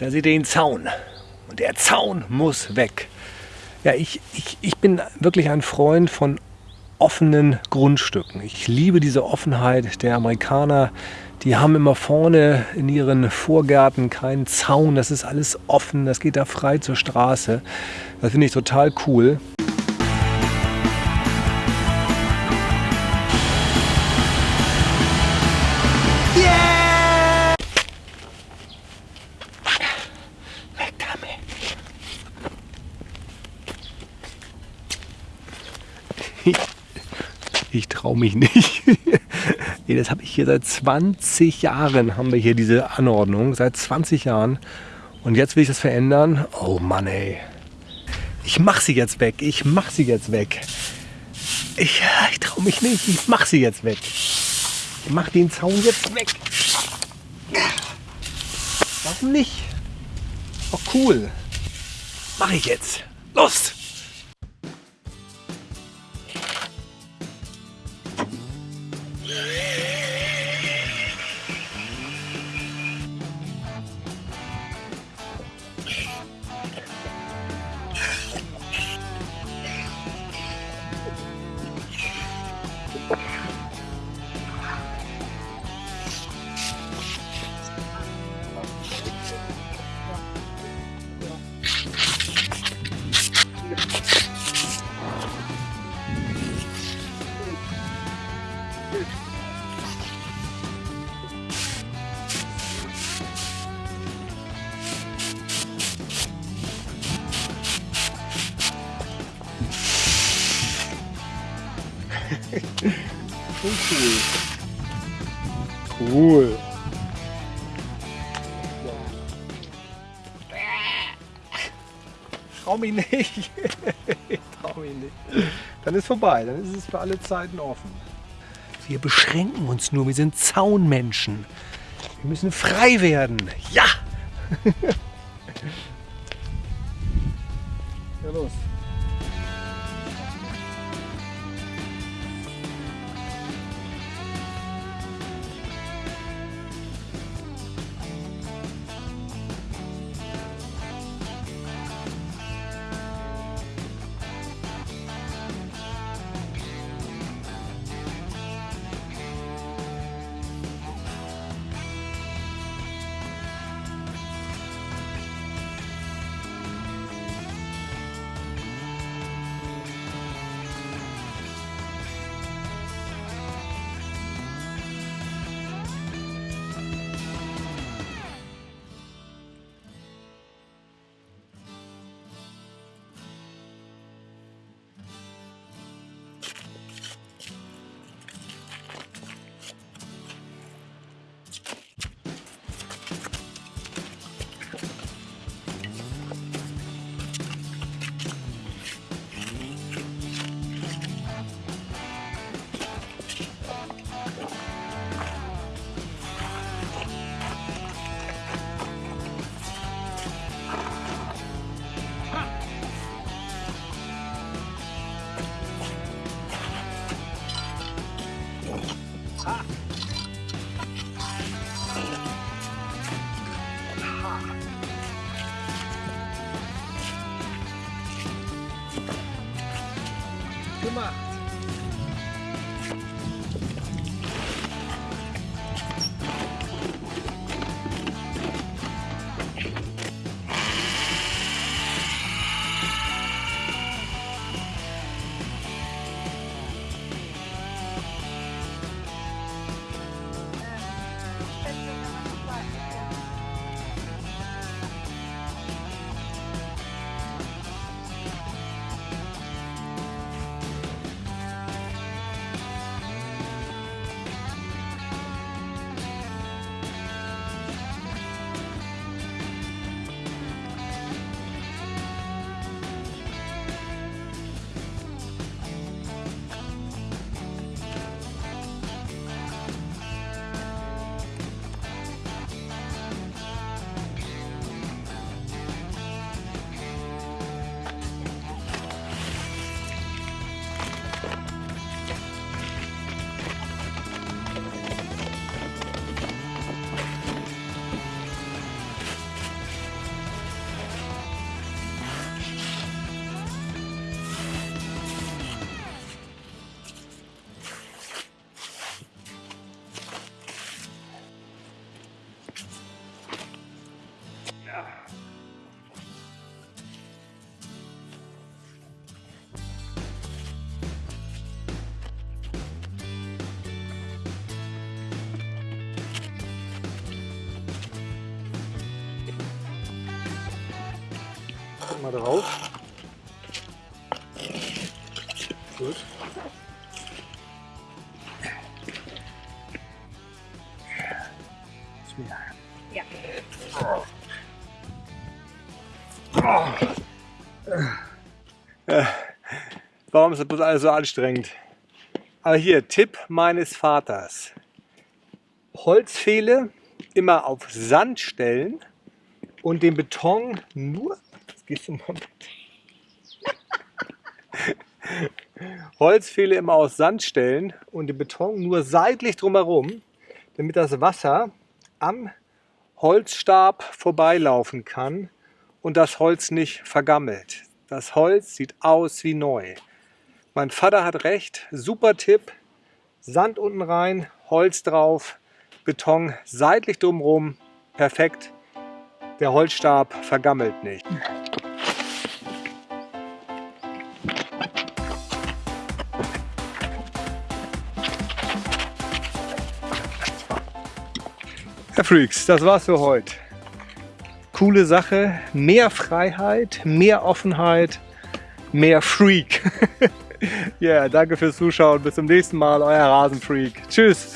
Da seht ihr den Zaun. Und der Zaun muss weg. Ja, ich, ich, ich bin wirklich ein Freund von offenen Grundstücken. Ich liebe diese Offenheit der Amerikaner. Die haben immer vorne in ihren Vorgärten keinen Zaun. Das ist alles offen. Das geht da frei zur Straße. Das finde ich total cool. Ich traue mich nicht. nee, das habe ich hier seit 20 Jahren, haben wir hier diese Anordnung. Seit 20 Jahren. Und jetzt will ich das verändern. Oh Mann, ey. Ich mache sie jetzt weg. Ich mache sie jetzt weg. Ich, ich traue mich nicht. Ich mache sie jetzt weg. Ich mache den Zaun jetzt weg. Warum nicht? Oh cool. Mache ich jetzt. Los! Cool. Cool. Trau mich nicht. ich trau mich nicht. Dann ist vorbei. Dann ist es für alle Zeiten offen. Wir beschränken uns nur. Wir sind Zaunmenschen. Wir müssen frei werden. Ja! Come on. Mal drauf. Gut. Ja. Äh, Warum ist das bloß alles so anstrengend? Aber hier, Tipp meines Vaters. Holzpfähle immer auf Sand stellen und den Beton nur. Du mal mit. Holzpfähle immer aus Sand stellen und den Beton nur seitlich drumherum, damit das Wasser am Holzstab vorbeilaufen kann und das Holz nicht vergammelt. Das Holz sieht aus wie neu. Mein Vater hat recht, super Tipp. Sand unten rein, Holz drauf, Beton seitlich drumherum, perfekt. Der Holzstab vergammelt nicht. Herr Freaks, das war's für heute. Coole Sache, mehr Freiheit, mehr Offenheit, mehr Freak. Ja, yeah, danke fürs Zuschauen. Bis zum nächsten Mal, euer Rasenfreak. Tschüss.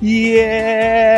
Yeah!